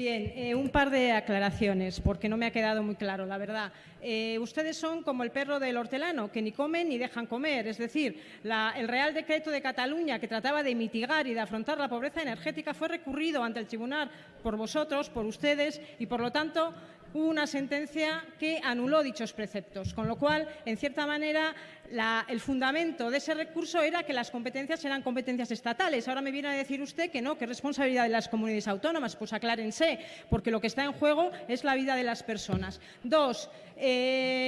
Bien, eh, un par de aclaraciones, porque no me ha quedado muy claro, la verdad. Eh, ustedes son como el perro del hortelano, que ni comen ni dejan comer. Es decir, el Real Decreto de Cataluña, que trataba de mitigar y de afrontar la pobreza energética, fue recurrido ante el tribunal por vosotros, por ustedes, y por lo tanto hubo una sentencia que anuló dichos preceptos, con lo cual, en cierta manera, el fundamento de ese recurso era que las competencias eran competencias estatales. Ahora me viene a decir usted que no, que es responsabilidad de las comunidades autónomas. Pues aclárense, porque lo que está en juego es la vida de las personas. Dos, eh,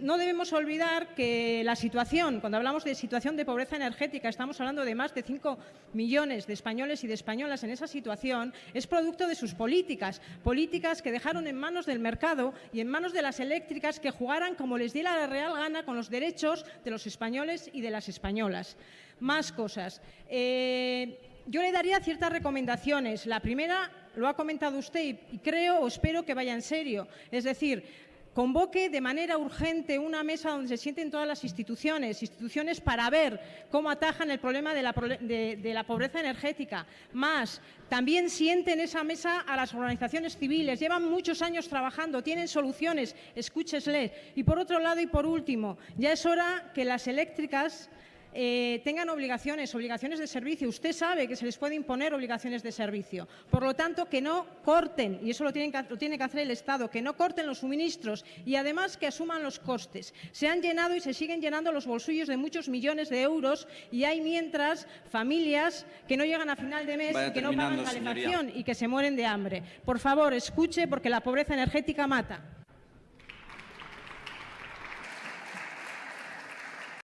no debemos olvidar que la situación, cuando hablamos de situación de pobreza energética, estamos hablando de más de 5 millones de españoles y de españolas en esa situación, es producto de sus políticas, políticas que dejaron en manos del mercado y en manos de las eléctricas que jugaran como les diera la real gana con los derechos de los españoles y de las españolas. Más cosas. Eh, yo le daría ciertas recomendaciones. La primera lo ha comentado usted y, creo o espero que vaya en serio. Es decir, convoque de manera urgente una mesa donde se sienten todas las instituciones, instituciones para ver cómo atajan el problema de la, pobreza energética. Más, también sienten esa mesa a las organizaciones civiles, llevan muchos años trabajando, tienen soluciones, escúchesles. Y por otro lado y por último, ya es hora que las eléctricas eh, tengan obligaciones, obligaciones de servicio. Usted sabe que se les puede imponer obligaciones de servicio. Por lo tanto, que no corten, y eso lo, tienen que, lo tiene que hacer el Estado, que no corten los suministros y además que asuman los costes. Se han llenado y se siguen llenando los bolsillos de muchos millones de euros y hay mientras familias que no llegan a final de mes Vaya y que no pagan calefacción y que se mueren de hambre. Por favor, escuche porque la pobreza energética mata.